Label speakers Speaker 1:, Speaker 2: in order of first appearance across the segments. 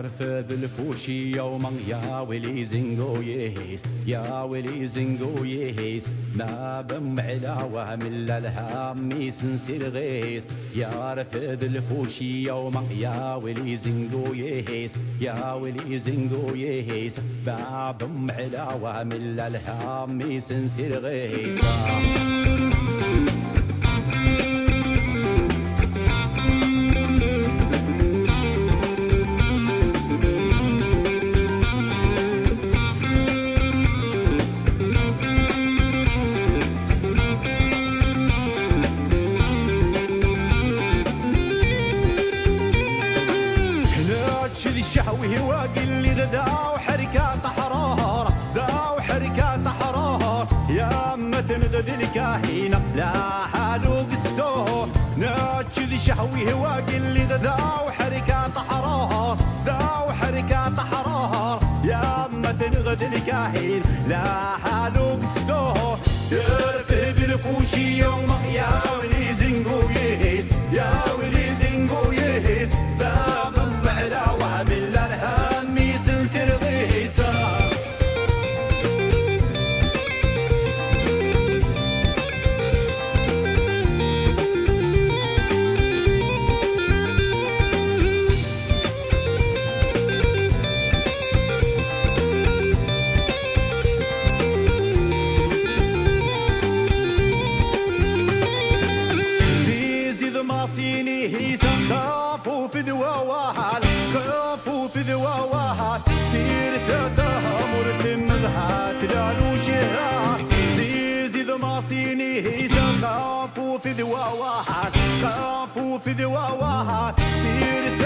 Speaker 1: رفض الفوشي يوما يا ولي زنقو يهيس يا ولي زنقو يهيس. ما بم على وهم الا الهام سنسير غيس. يا رفض الفوشي يوما يا ولي زنقو يهيس يا ولي زنقو يهيس. ما بم على وهم الا الهام سنسير غيس. الشهوي واقل لي غدا وحركات حرارة ذا وحركات حرارة يا متن غد الكاهينة لا حالو قستو. ناتش شهوي واقل لي غدا وحركات حرارة ذا وحركات حرارة يا متن غد الكاهين. لا حالو قستو. ترفد الفوشي يوم ضماصيني هيسا خافوا في ذواوهال خافوا في ذواوهال سير تتهمر تمغهات لالو شهات زيزي سير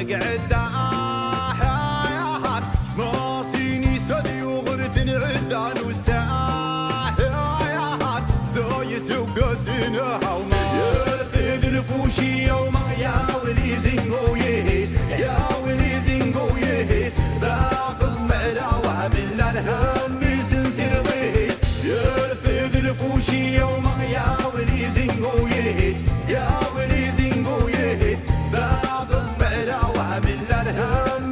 Speaker 1: ذا تقعد حياhan ما صيني سدي وغرت العدان والساحاياhan ذا يسوق سيناهو يرفد الفوشي يوم يا ولي زنقو يهيس. يا ولي زنقو يهيس. باقم على وهم الهم سنسر غيس يرفد الفوشي يوم يا يا ولي زنقو يهيس